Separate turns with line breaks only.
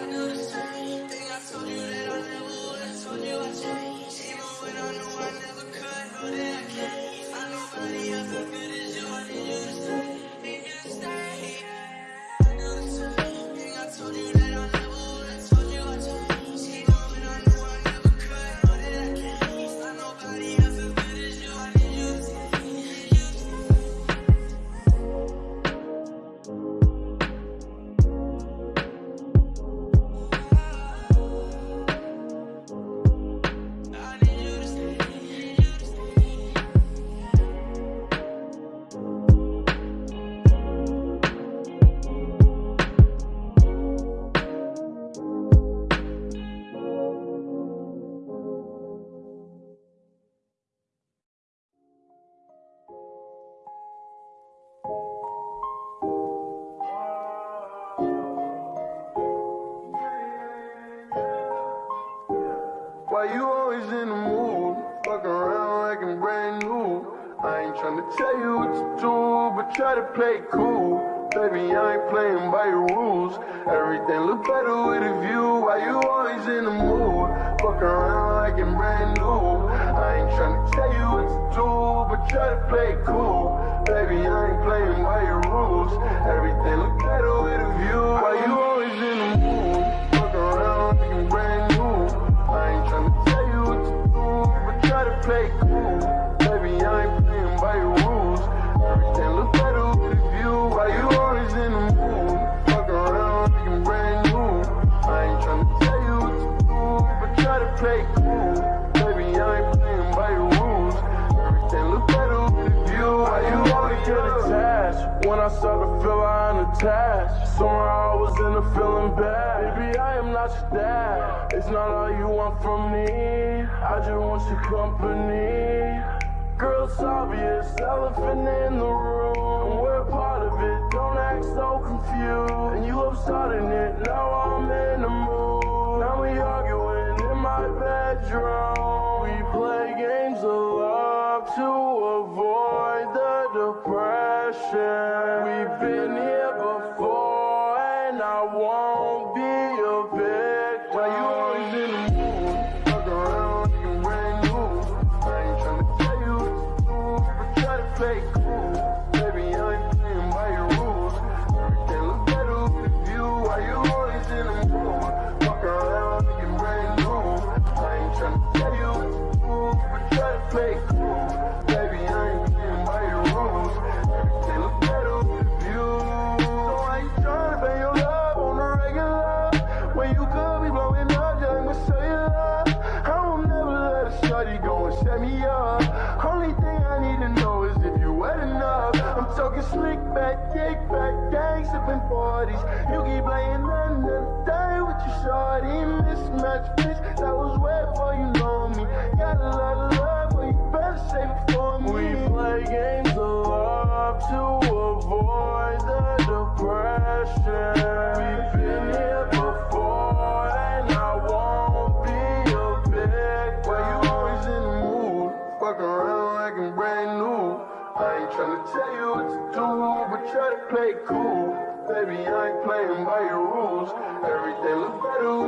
I the same thing I told you that I'll never would. Told you I'd change. Ain't tryna tell you what to do, but try to play cool. Baby, I ain't playing by your rules. Everything look better with a view. Why you always in the mood? Fuck around like I'm brand new. I ain't tryna tell you what to do, but try to play cool. Baby, I ain't playing by your rules. Everything look better
when I start to feel unattached. Somewhere I was in a feeling bad. Baby, I am not your dad. It's not all you want from me. I just want your company. Girl, it's obvious, elephant in the room. We're part of it, don't act so confused. And you love starting it, now I'm in won't be a victim.
Why you always in the mood? Fuck around I'm brand new. I ain't tryna tell you what to do, but try to play cool. Baby, I ain't playing by your rules. Everything look better with view. Why you always in the mood? Fuck around I'm brand new. I ain't tryna tell you what to do, but try to play cool. Set me up. Only thing I need to know is if you wet enough. I'm Talking slick back, kick back, gang sipping 40s. You keep playing another day with your shorty. Mismatch bitch, that was way before you know me. Got a lot of love, but you better save it for me.
We play games of love to avoid the depression.
To but try to play cool. Baby, I ain't playing by your rules. Everything look better